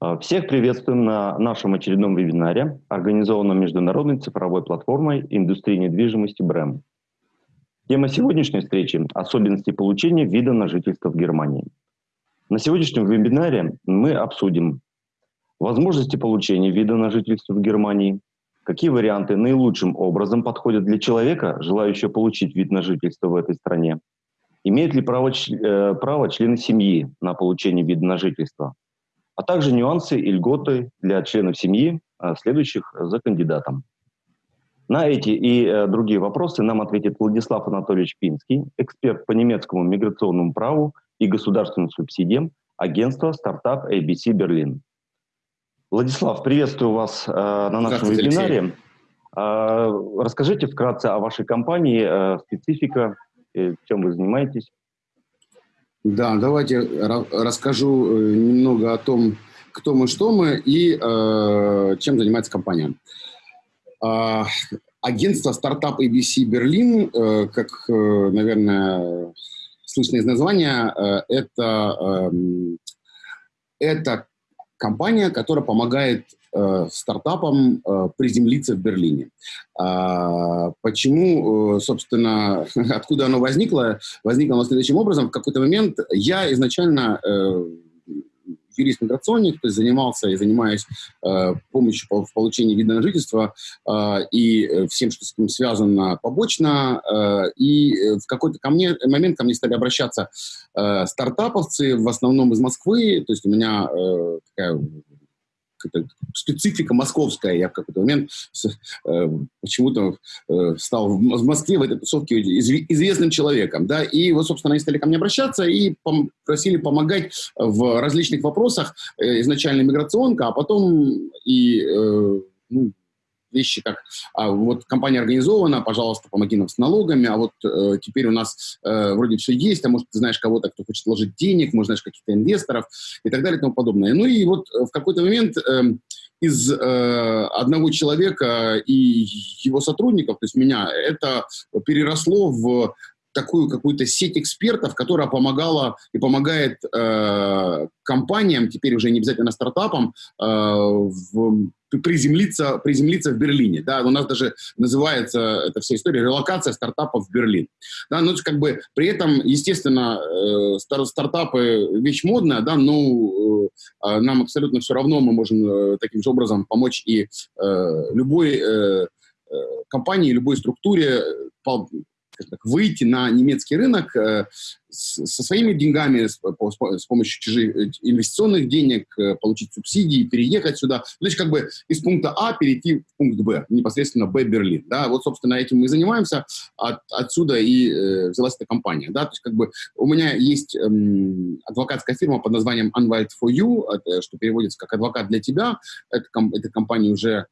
А, всех приветствуем на нашем очередном вебинаре, организованном международной цифровой платформой индустрии недвижимости БРЭМ. Тема сегодняшней встречи – особенности получения вида на жительство в Германии. На сегодняшнем вебинаре мы обсудим возможности получения вида на жительство в Германии, какие варианты наилучшим образом подходят для человека, желающего получить вид на жительство в этой стране, имеют ли право, э, право члены семьи на получение вида на жительство, а также нюансы и льготы для членов семьи, э, следующих за кандидатом. На эти и э, другие вопросы нам ответит Владислав Анатольевич Пинский, эксперт по немецкому миграционному праву и государственным субсидиям агентства стартап ABC Берлин. Владислав, приветствую вас э, на нашем вебинаре. Э, расскажите вкратце о вашей компании, э, специфика, э, чем вы занимаетесь. Да, давайте расскажу э, немного о том, кто мы, что мы и э, чем занимается компания. Э, агентство стартап ABC Берлин, э, как, э, наверное, слышно из названия, э, это, э, это компания, которая помогает э, стартапам э, приземлиться в Берлине. А, почему, э, собственно, откуда оно возникло? Возникло оно следующим образом. В какой-то момент я изначально юрист-миграционник, то есть занимался и занимаюсь э, помощью по, в получении вида на жительство э, и всем, что с этим связано побочно. Э, и в какой-то ко мне, момент ко мне стали обращаться э, стартаповцы, в основном из Москвы, то есть у меня э, такая специфика московская. Я в какой-то момент э, почему-то э, стал в, Москве в этой тусовке известным человеком. Да? И вот, собственно, они стали ко мне обращаться и пом просили помогать в различных вопросах. Э, изначально миграционка, а потом и э, ну, вещи, как а, вот компания организована, пожалуйста, помоги нам с налогами, а вот э, теперь у нас э, вроде все есть, а может ты знаешь кого-то, кто хочет вложить денег, может знаешь каких-то инвесторов и так далее и тому подобное. Ну и вот э, в какой-то момент э, из э, одного человека и его сотрудников, то есть меня, это переросло в такую какую-то сеть экспертов, которая помогала и помогает э, компаниям, теперь уже не обязательно стартапам, э, в, приземлиться, приземлиться в Берлине. Да, у нас даже называется эта вся история релокация стартапов в Берлин. Да, ну, как бы при этом, естественно, э, стар, стартапы вещь модная, да, но э, а нам абсолютно все равно, мы можем э, таким же образом помочь и э, любой э, э компании, любой структуре так, выйти на немецкий рынок э, со своими деньгами, с, с помощью чужих э, инвестиционных денег, э, получить субсидии, переехать сюда. То есть как бы из пункта А перейти в пункт Б, непосредственно Б Берлин. Да? Вот, собственно, этим мы занимаемся. От, отсюда и э, взялась эта компания. Да? То есть как бы у меня есть эм, адвокатская фирма под названием Unwild for You, это, что переводится как адвокат для тебя. Эта, эта компания уже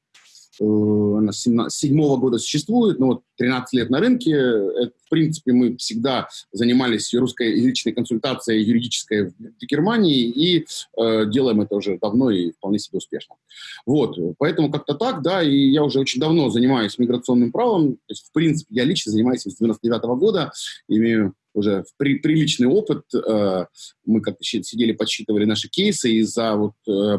она с седьмого года существует, но вот 13 лет на рынке. Это, в принципе, мы всегда занимались русскоязычной консультацией юридической в Германии и э, делаем это уже давно и вполне себе успешно. Вот, поэтому как-то так, да, и я уже очень давно занимаюсь миграционным правом. То есть, в принципе, я лично занимаюсь с 99 -го года, имею уже при, приличный опыт. Э, мы как-то сидели, подсчитывали наши кейсы, и за, вот, э,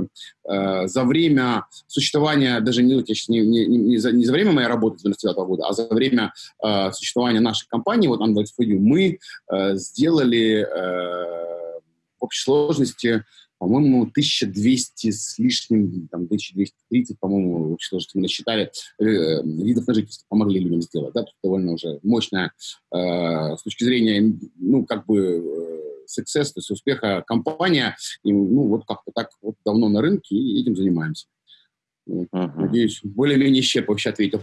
э, за время существования, даже сейчас не, не, не, за, не за время моей работы с 99 -го года, а за время существования нашей компании, вот Android for You, мы сделали в общей сложности по-моему, 1200 с лишним, там, 1230, по-моему, в сложности мы насчитали, э, видов на жительство помогли людям сделать, да, тут довольно уже мощная э, с точки зрения, ну, как бы, э, success, то есть успеха компания, и, ну, вот как-то так вот давно на рынке и этим занимаемся. Uh -huh. Надеюсь, более-менее исчерпывающе ответил.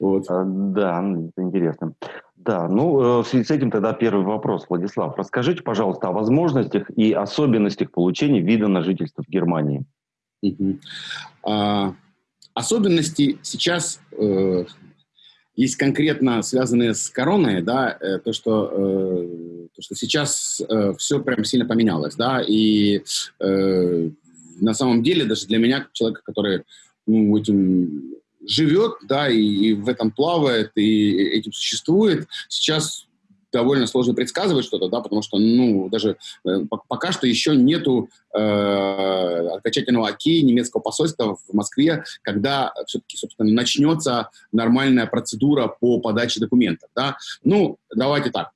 Вот. А, да, это интересно. Да, ну, э, в связи с этим тогда первый вопрос, Владислав. Расскажите, пожалуйста, о возможностях и особенностях получения вида на жительство в Германии. Угу. А, особенности сейчас э, есть конкретно связанные с короной, да, э, то, что, э, то, что сейчас э, все прям сильно поменялось, да, и э, на самом деле даже для меня, человека, который ну, этим живет, да, и, и в этом плавает, и этим существует. Сейчас довольно сложно предсказывать что-то, да, потому что, ну, даже э, пока что еще нету э, окончательного окей немецкого посольства в Москве, когда все-таки, собственно, начнется нормальная процедура по подаче документов, да. Ну, давайте так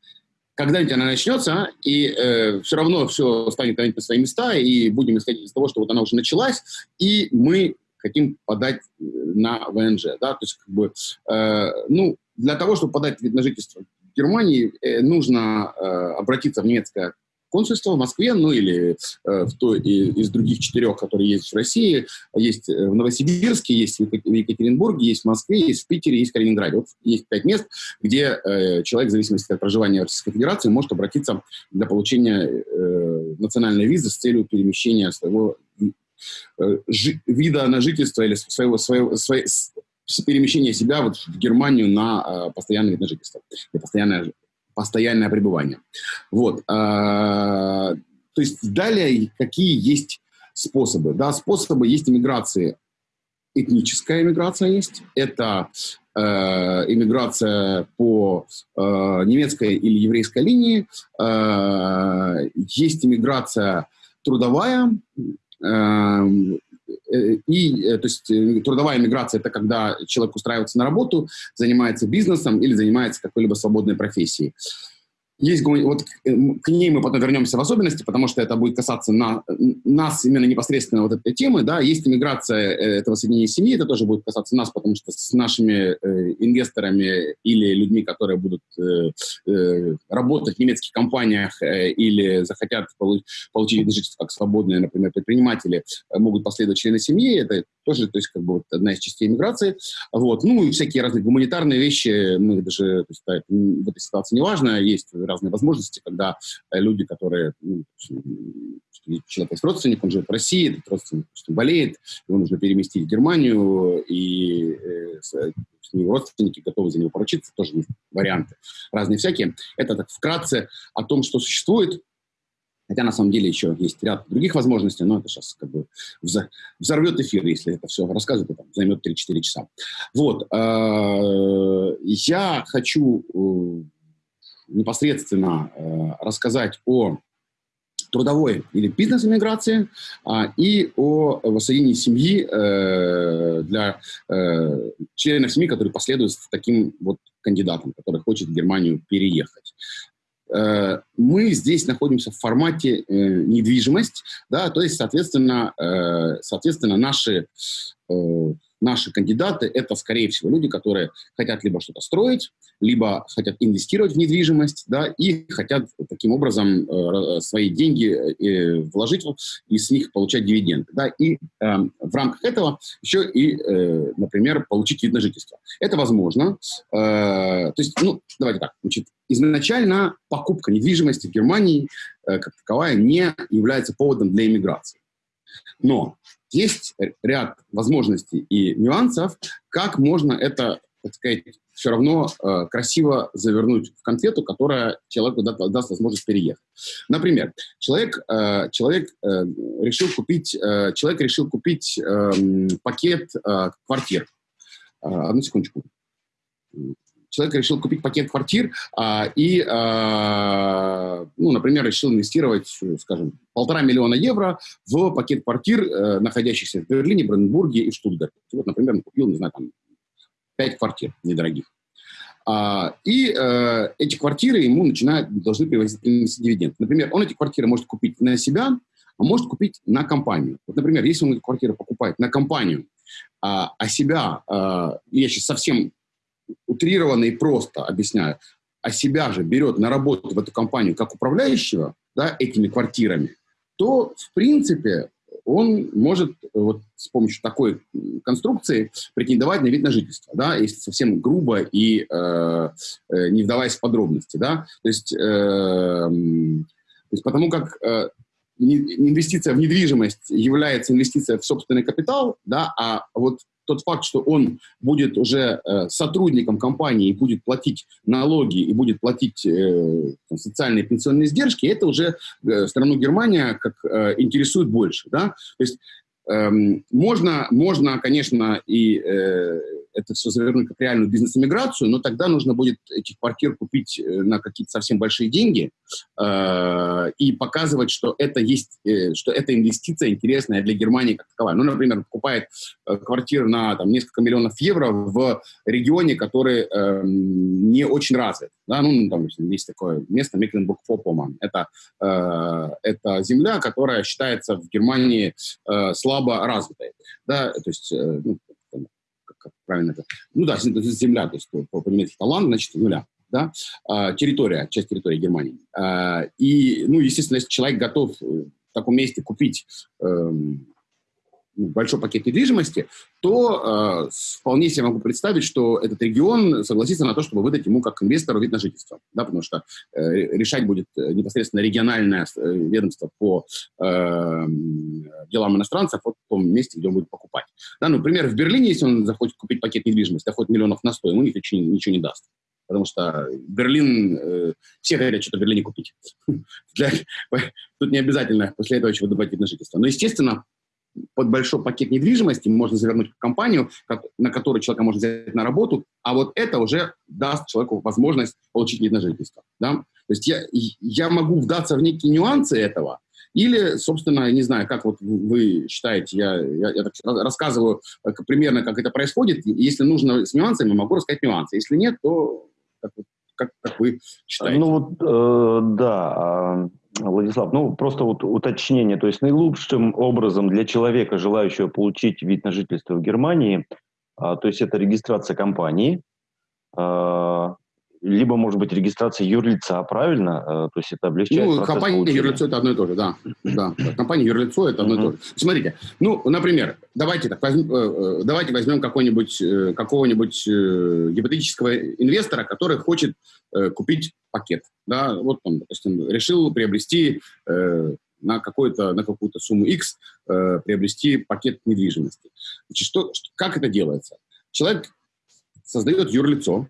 когда-нибудь она начнется, и э, все равно все станет на свои места, и будем исходить из того, что вот она уже началась, и мы хотим подать э, на ВНЖ. Да? То есть, как бы, э, ну, для того, чтобы подать вид на жительство в Германии, э, нужно э, обратиться в немецкое консульство в Москве, ну или э, в той из других четырех, которые есть в России. Есть э, в Новосибирске, есть в Екатеринбурге, есть в Москве, есть в Питере, есть в Калининграде. Вот есть пять мест, где э, человек, в зависимости от проживания в Российской Федерации, может обратиться для получения э, национальной визы с целью перемещения своего вида на жительство или своего, своего, своего, перемещения себя вот в Германию на э, постоянное вид на жительство, постоянное постоянное пребывание. Вот. А, то есть далее какие есть способы? Да, способы есть иммиграции. Этническая иммиграция есть. Это э, иммиграция по э, немецкой или еврейской линии. Э, есть иммиграция трудовая. Э, Э, и, э, то есть, э, трудовая миграция – это когда человек устраивается на работу, занимается бизнесом или занимается какой-либо свободной профессией. Есть, вот э, к ней мы потом вернемся в особенности, потому что это будет касаться на, нас именно непосредственно вот этой темы, да, есть иммиграция э, этого соединения семьи, это тоже будет касаться нас, потому что с нашими э, инвесторами или людьми, которые будут э, э, работать в немецких компаниях э, или захотят получ, получить жительство как свободные, например, предприниматели, могут последовать члены семьи, это тоже, то есть, как бы вот одна из частей иммиграции, вот, ну и всякие разные гуманитарные вещи, мы даже, то есть, в этой ситуации не важно, есть разные возможности, когда э, люди, которые, ну, человек есть родственник, он живет в России, этот родственник допустим, болеет, его нужно переместить в Германию, и э, его родственники готовы за него поручиться, тоже есть варианты разные всякие. Это так вкратце о том, что существует. Хотя на самом деле еще есть ряд других возможностей, но это сейчас как бы взорвет эфир, если это все рассказывать, это займет 3-4 часа. Вот. Э, я хочу непосредственно э, рассказать о трудовой или бизнес-иммиграции а, и о воссоединении семьи э, для э, членов семьи, которые последуют таким вот кандидатом, который хочет в Германию переехать. Э, мы здесь находимся в формате э, недвижимость, да, то есть, соответственно, э, соответственно наши наши кандидаты – это, скорее всего, люди, которые хотят либо что-то строить, либо хотят инвестировать в недвижимость, да, и хотят таким образом э, свои деньги э, вложить и с них получать дивиденды. Да, и э, в рамках этого еще и, э, например, получить вид на жительство. Это возможно. Э, то есть, ну, давайте так, значит, изначально покупка недвижимости в Германии э, как таковая не является поводом для иммиграции. Но есть ряд возможностей и нюансов, как можно это, так сказать, все равно э, красиво завернуть в конфету, которая человеку даст, даст возможность переехать. Например, человек, э, человек э, решил купить, э, человек решил купить э, пакет э, квартир. Э, одну секундочку человек решил купить пакет квартир а, и, а, ну, например, решил инвестировать, скажем, полтора миллиона евро в пакет квартир, а, находящихся в Берлине, Бранденбурге и Штутгарте. Вот, например, он купил, не знаю, там, пять квартир недорогих. А, и а, эти квартиры ему начинают, должны привозить дивиденд. Например, он эти квартиры может купить на себя, а может купить на компанию. Вот, например, если он эти квартиры покупает на компанию, а, а себя, а, я сейчас совсем утрированно и просто объясняю, а себя же берет на работу в эту компанию как управляющего да, этими квартирами, то, в принципе, он может вот с помощью такой конструкции претендовать на вид на жительство, да, если совсем грубо и э, э, не вдаваясь в подробности, да, то есть, э, то есть потому как э, инвестиция в недвижимость является инвестицией в собственный капитал, да, а вот тот факт, что он будет уже э, сотрудником компании и будет платить налоги и будет платить э, социальные пенсионные издержки, это уже э, страну Германия как э, интересует больше. Да? То есть эм, можно, можно, конечно, и э, это все завернуть как реальную бизнес-иммиграцию, но тогда нужно будет этих квартир купить э, на какие-то совсем большие деньги э, и показывать, что это есть, э, что эта инвестиция интересная для Германии как таковая. Ну, например, покупает э, квартиру на там, несколько миллионов евро в регионе, который э, не очень развит. Да? Ну, там есть такое место Мекленбург-Фопоман. Это, э, это земля, которая считается в Германии э, слабо развитой. Да? То есть, э, ну, правильно это, ну да, земля, то есть по, по немецки талант, значит, нуля, да, а, территория, часть территории Германии. А, и, ну, естественно, если человек готов в таком месте купить эм, большой пакет недвижимости, то э, вполне себе могу представить, что этот регион согласится на то, чтобы выдать ему как инвестору вид на жительство. Да, потому что э, решать будет э, непосредственно региональное э, ведомство по э, делам иностранцев в том месте, где он будет покупать. Да, ну, например, в Берлине, если он захочет купить пакет недвижимости, хоть миллионов на сто, ему никто ничего, ничего не даст потому что Берлин, э, все хотят что-то в Берлине купить. Для, тут не обязательно после этого выдавать вид на жительство. Но, естественно, под большой пакет недвижимости можно завернуть компанию, как, на которую человека можно взять на работу, а вот это уже даст человеку возможность получить вид на жительство. Да? То есть я, я могу вдаться в некие нюансы этого, или, собственно, не знаю, как вот вы считаете, я, я, я рассказываю как, примерно, как это происходит. Если нужно с нюансами, могу рассказать нюансы. Если нет, то как, как, как вы считаете? Ну вот, э, да, а, Владислав, ну просто вот уточнение, то есть наилучшим образом для человека, желающего получить вид на жительство в Германии, а, то есть это регистрация компании, а, либо, может быть, регистрация юрлица, правильно? А, то есть это облегчает Ну, компания и юрлицо – это одно и то же, да. да. Компания юрлицо – это одно и то же. Смотрите, ну, например, давайте, так, возьм, э, э, давайте возьмем какого-нибудь, э, какого-нибудь гипотетического инвестора, который хочет купить пакет. Да? Вот он, допустим, решил приобрести на, какую-то, на какую-то сумму X приобрести пакет недвижимости. Значит, что, как это делается? Человек создает юрлицо,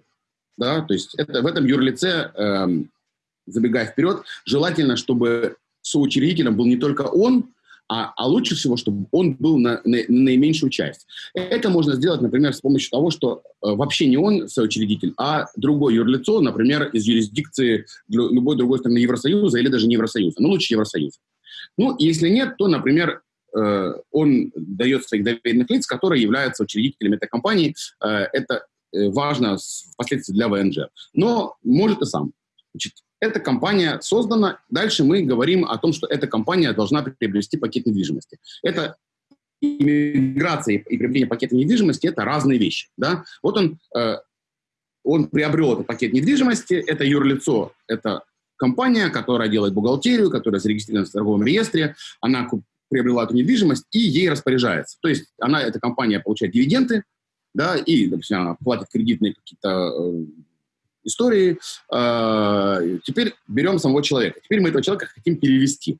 да, то есть это, в этом юрлице, эм, забегая вперед, желательно, чтобы соучредителем был не только он, а, а лучше всего, чтобы он был на, на, на наименьшую часть. Это можно сделать, например, с помощью того, что э, вообще не он соучредитель, а другое юрлицо, например, из юрисдикции любой другой страны Евросоюза или даже не Евросоюза, но лучше Евросоюза. Ну, если нет, то, например, э, он дает своих доверенных лиц, которые являются учредителями этой компании. Э, это Э, важно впоследствии для ВНЖ. Но может и сам. Значит, эта компания создана. Дальше мы говорим о том, что эта компания должна приобрести пакет недвижимости. Это иммиграция и приобретение пакета недвижимости – это разные вещи. Да? Вот он, э, он приобрел этот пакет недвижимости, это юрлицо, это компания, которая делает бухгалтерию, которая зарегистрирована в торговом реестре, она приобрела эту недвижимость и ей распоряжается. То есть она, эта компания получает дивиденды, да, и, допустим, она платит кредитные какие-то э, истории. Э, теперь берем самого человека. Теперь мы этого человека хотим перевести.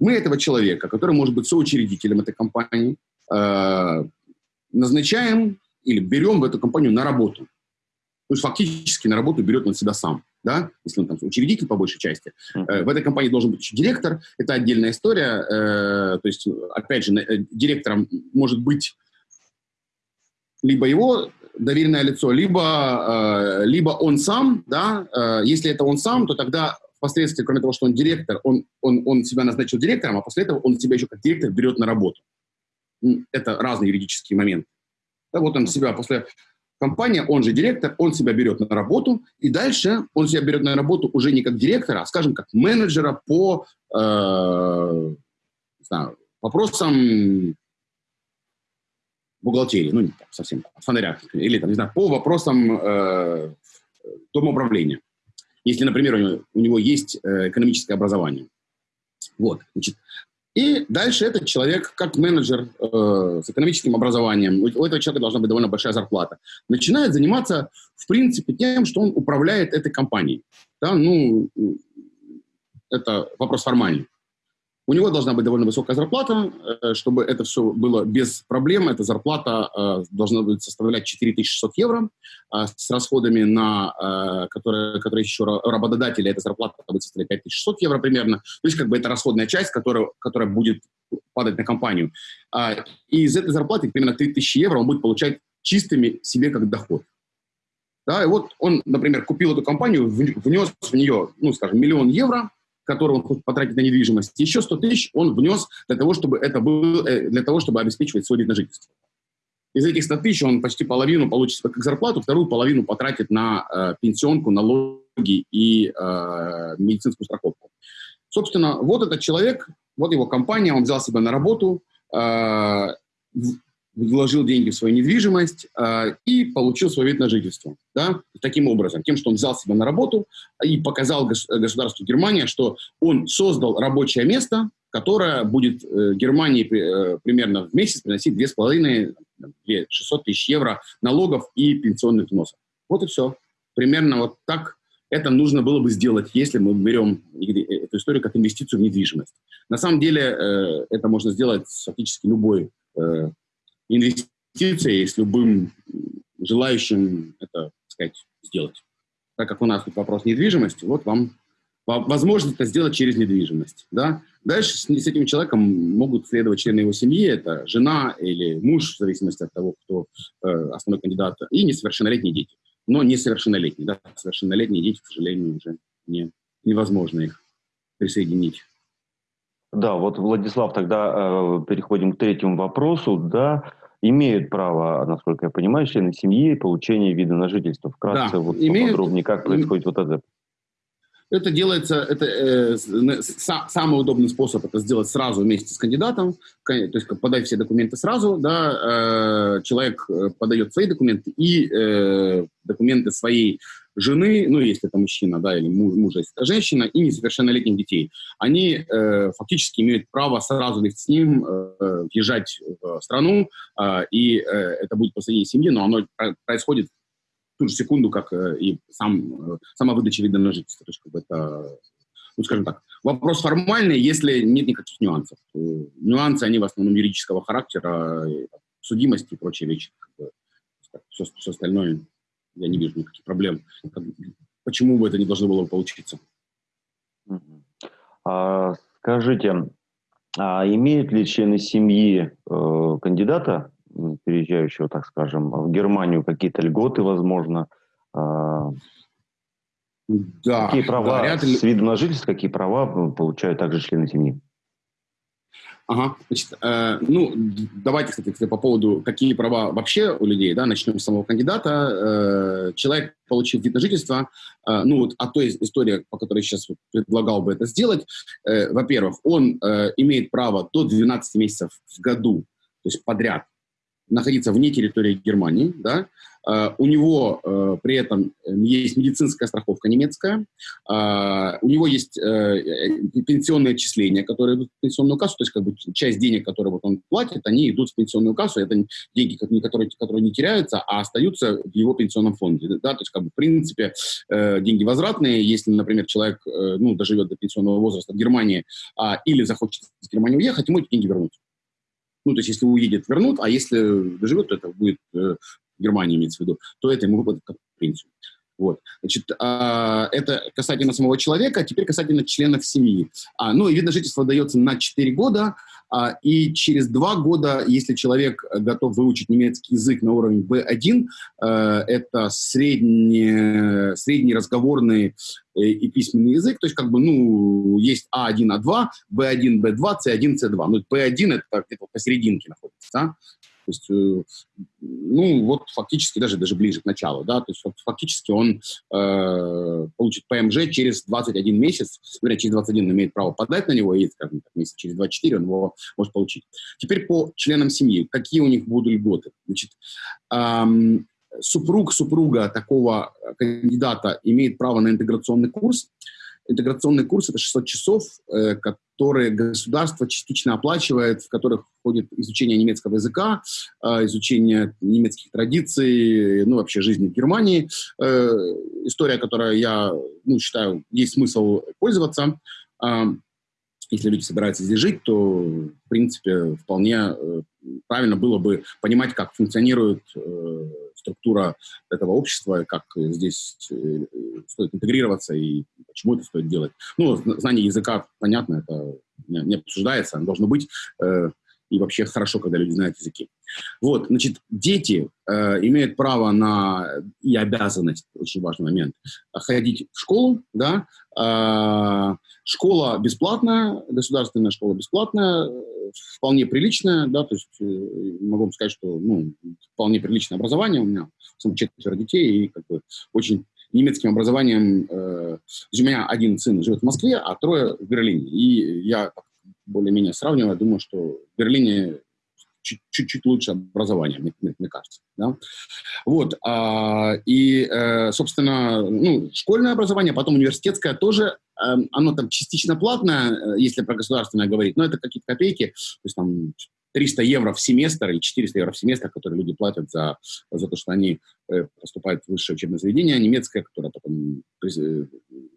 Мы этого человека, который может быть соучредителем этой компании, э, назначаем или берем в эту компанию на работу. То есть фактически на работу берет он себя сам, да, если он там учредитель по большей части. Э, в этой компании должен быть еще директор, это отдельная история. Э, то есть, опять же, э, директором может быть либо его доверенное лицо, либо, э, либо он сам, да, э, если это он сам, то тогда впоследствии, кроме того, что он директор, он, он, он себя назначил директором, а после этого он себя еще как директор берет на работу. Это разные юридические моменты. Да, вот он себя после компания, он же директор, он себя берет на работу, и дальше он себя берет на работу уже не как директора, а, скажем, как менеджера по э, знаю, вопросам бухгалтерии, ну, не там, совсем от фонаря, или, там, не знаю, по вопросам э, домоуправления. Если, например, у него, у него есть э, экономическое образование. Вот, значит. И дальше этот человек, как менеджер э, с экономическим образованием, у этого человека должна быть довольно большая зарплата, начинает заниматься, в принципе, тем, что он управляет этой компанией. Да, ну, это вопрос формальный. У него должна быть довольно высокая зарплата, э, чтобы это все было без проблем. Эта зарплата э, должна быть составлять 4600 евро э, с расходами, на, которые, которые еще работодатели, эта зарплата будет составлять 5600 евро примерно. То есть как бы это расходная часть, которая, которая будет падать на компанию. И из этой зарплаты примерно 3000 евро он будет получать чистыми себе как доход. Да, и вот он, например, купил эту компанию, внес в нее, ну, скажем, миллион евро, который он хочет потратить на недвижимость, еще 100 тысяч он внес для того, чтобы это было, э, для того, чтобы обеспечивать свой вид на жительство. Из этих 100 тысяч он почти половину получит как зарплату, вторую половину потратит на э, пенсионку, налоги и э, медицинскую страховку. Собственно, вот этот человек, вот его компания, он взял себя на работу, э, вложил деньги в свою недвижимость э, и получил свой вид на жительство. Да? Таким образом, тем, что он взял себя на работу и показал гос государству Германия, что он создал рабочее место, которое будет э, Германии э, примерно в месяц приносить 2,5-600 тысяч евро налогов и пенсионных взносов. Вот и все. Примерно вот так это нужно было бы сделать, если мы берем эту историю как инвестицию в недвижимость. На самом деле э, это можно сделать фактически любой э, инвестицией, с любым желающим это, так сказать, сделать. Так как у нас тут вопрос недвижимости, вот вам возможность это сделать через недвижимость. Да? Дальше с, с этим человеком могут следовать члены его семьи, это жена или муж, в зависимости от того, кто э, основной кандидат, и несовершеннолетние дети. Но несовершеннолетние. Да? Совершеннолетние дети, к сожалению, уже не, невозможно их присоединить. Да, вот, Владислав, тогда э, переходим к третьему вопросу. Да, имеют право, насколько я понимаю, члены семьи получения вида на жительство. Вкратце, да, вот имеют, поподробнее, как происходит вот это. Это делается, это э, самый удобный способ это сделать сразу вместе с кандидатом, то есть подать все документы сразу, да, э, человек э, подает свои документы и э, документы своей жены, ну, если это мужчина, да, или мужа, если это женщина, и несовершеннолетних детей. Они э, фактически имеют право сразу вместе с ним э, въезжать в страну, э, и э, это будет посредине семьи, но оно происходит ту же секунду, как э, и сам, э, сама выдача вида на жительство. То есть, как бы это, ну, скажем так, вопрос формальный, если нет никаких нюансов. Нюансы, они в основном юридического характера, судимости и прочие вещи. Как бы, все, все остальное, я не вижу никаких проблем. Почему бы это не должно было получиться? А, скажите, а имеют ли члены семьи э, кандидата переезжающего, так скажем, в Германию какие-то льготы, возможно. А, да, какие права да, ряд... с видом на жительство, какие права получают также члены семьи? Ага, значит, э, ну, давайте, кстати, по поводу, какие права вообще у людей, да, начнем с самого кандидата. Э, человек, получив вид на жительство, э, ну, вот, а той истории, по которой сейчас предлагал бы это сделать, э, во-первых, он э, имеет право до 12 месяцев в году, то есть подряд, находиться вне территории Германии, да, у него uh, при этом есть медицинская страховка немецкая, uh, у него есть пенсионные отчисления, которые идут в пенсионную кассу, то есть как бы часть денег, которые вот он платит, они идут в пенсионную кассу, это деньги, которые, которые не теряются, а остаются в его пенсионном фонде, да, то есть как бы в принципе деньги возвратные, если, например, человек ну, доживет до пенсионного возраста в Германии или захочет из Германии уехать, ему эти деньги вернут. Ну, то есть, если уедет, вернут, а если доживет, то это будет э, Германия имеется в виду, то это ему выплатят как пенсию. Вот. Значит, а, это касательно самого человека, теперь касательно членов семьи. А, ну, и вид на жительство дается на 4 года, а, и через 2 года, если человек готов выучить немецкий язык на уровне B1, а, это средний, средний разговорный э, и письменный язык, то есть как бы, ну, есть А1, А2, B1, B2, C1, C2. Ну, B1 это где-то посерединке находится, да? То есть, э, ну, вот фактически даже, даже ближе к началу, да, то есть фактически он э, получит ПМЖ через 21 месяц, вернее, через 21 он имеет право подать на него, и, скажем так, месяц через 24 он его может получить. Теперь по членам семьи, какие у них будут льготы? Значит, эм, супруг супруга такого кандидата имеет право на интеграционный курс, интеграционный курс – это 600 часов, э, которые государство частично оплачивает, в которых входит изучение немецкого языка, э, изучение немецких традиций, ну, вообще жизни в Германии. Э, история, которая я ну, считаю, есть смысл пользоваться. Если люди собираются здесь жить, то, в принципе, вполне правильно было бы понимать, как функционирует структура этого общества, как здесь стоит интегрироваться и почему это стоит делать. Ну, знание языка, понятно, это не, не обсуждается, оно должно быть. Э, и вообще хорошо, когда люди знают языки. Вот, значит, дети э, имеют право на, и обязанность, очень важный момент, ходить в школу, да, э, школа бесплатная, государственная школа бесплатная, вполне приличная, да, то есть э, могу вам сказать, что, ну, вполне приличное образование, у меня четверо детей, и как бы очень немецким образованием. Э, у меня один сын живет в Москве, а трое в Берлине. И я более-менее сравниваю, думаю, что в Берлине чуть-чуть лучше образование, мне, мне, мне кажется. Да? Вот, а, и, э, собственно, ну, школьное образование, потом университетское тоже, э, оно там частично платное, э, если про государственное говорить, но это какие-то копейки, то есть там 300 евро в семестр или 400 евро в семестр, которые люди платят за, за то, что они э, поступают в высшее учебное заведение немецкое, которое потом э,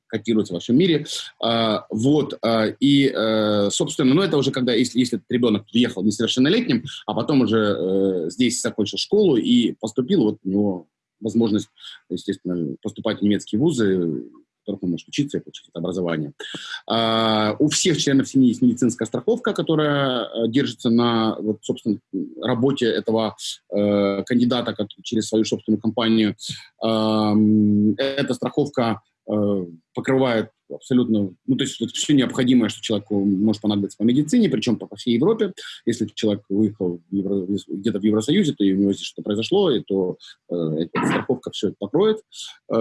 котируется во всем мире. А, вот, а, и, а, собственно, ну, это уже когда, если, если ребенок приехал несовершеннолетним, а потом уже э, здесь закончил школу и поступил, вот у него возможность, естественно, поступать в немецкие вузы, которых он может учиться и получить это образование. А, у всех членов семьи есть медицинская страховка, которая э, держится на, вот, собственно, работе этого э, кандидата через свою собственную компанию. Э, эта страховка покрывает абсолютно, ну, то есть это все необходимое, что человеку может понадобиться по медицине, причем по, всей Европе. Если человек выехал Евро, где-то в Евросоюзе, то у него здесь что-то произошло, и то э, эта страховка все это покроет. Э,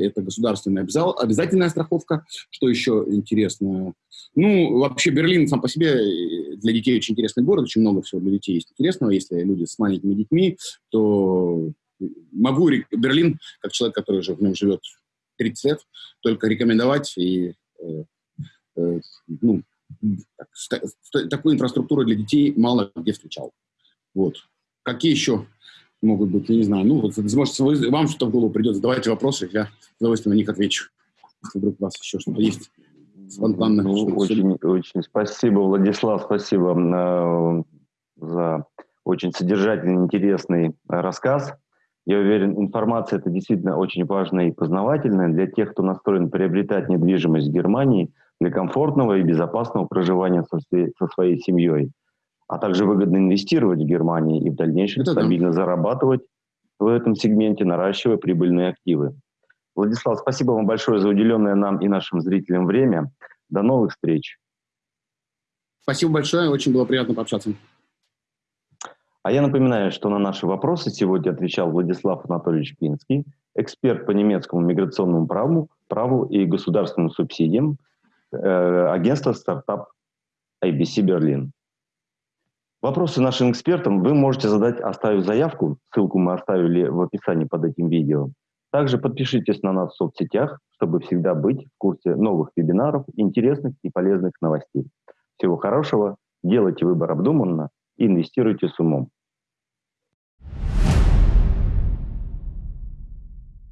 это государственная обязал, обязательная страховка. Что еще интересно? Ну, вообще Берлин сам по себе э, для детей очень интересный город, очень много всего для детей есть интересного. Если люди с маленькими детьми, то могу Берлин, как человек, который уже в нем живет 30 лет, только рекомендовать и э, э, ну, так, такую инфраструктуру для детей мало где встречал. Вот. Какие еще могут быть, я не знаю, ну, вот, может, вам что-то в голову придет, задавайте вопросы, я с удовольствием на них отвечу, если вдруг у вас еще что-то есть спонтанно. Ну, очень, очень спасибо, Владислав, спасибо э, за очень содержательный, интересный рассказ. Я уверен, информация это действительно очень важная и познавательная для тех, кто настроен приобретать недвижимость в Германии для комфортного и безопасного проживания со, со своей семьей, а также выгодно инвестировать в Германии и в дальнейшем это стабильно да. зарабатывать в этом сегменте, наращивая прибыльные активы. Владислав, спасибо вам большое за уделенное нам и нашим зрителям время. До новых встреч. Спасибо большое, очень было приятно пообщаться. А я напоминаю, что на наши вопросы сегодня отвечал Владислав Анатольевич Пинский, эксперт по немецкому миграционному праву, праву и государственным субсидиям э, агентства стартап IBC Берлин. Вопросы нашим экспертам вы можете задать, оставив заявку, ссылку мы оставили в описании под этим видео. Также подпишитесь на нас в соцсетях, чтобы всегда быть в курсе новых вебинаров, интересных и полезных новостей. Всего хорошего, делайте выбор обдуманно и инвестируйте с умом.